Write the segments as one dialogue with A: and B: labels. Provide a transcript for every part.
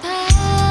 A: 바람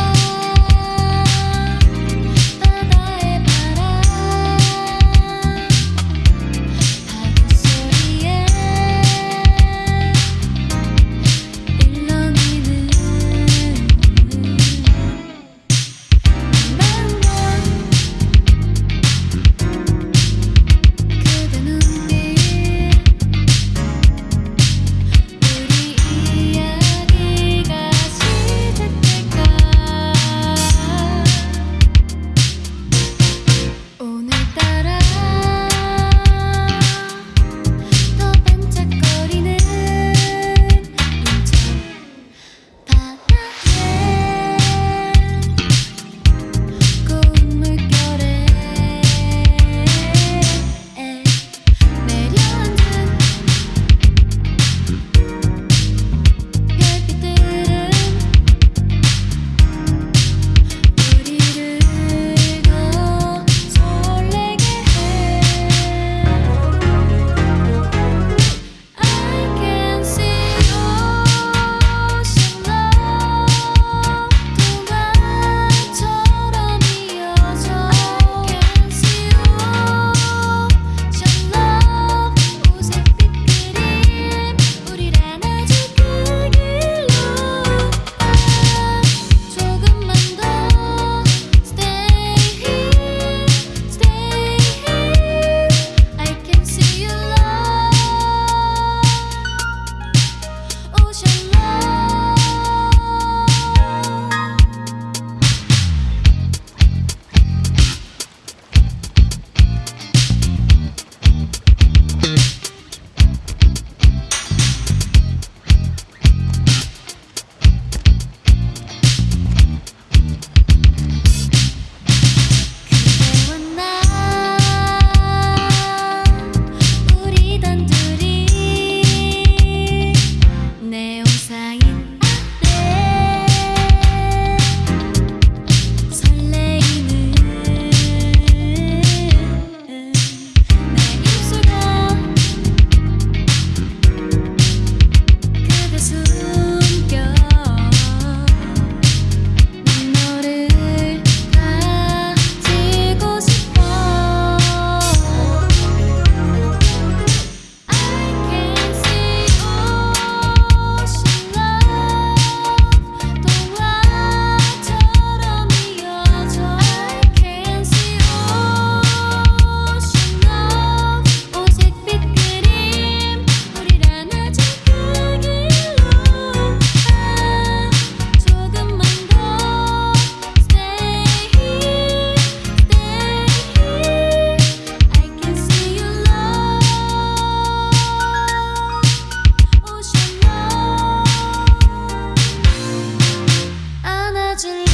A: imagine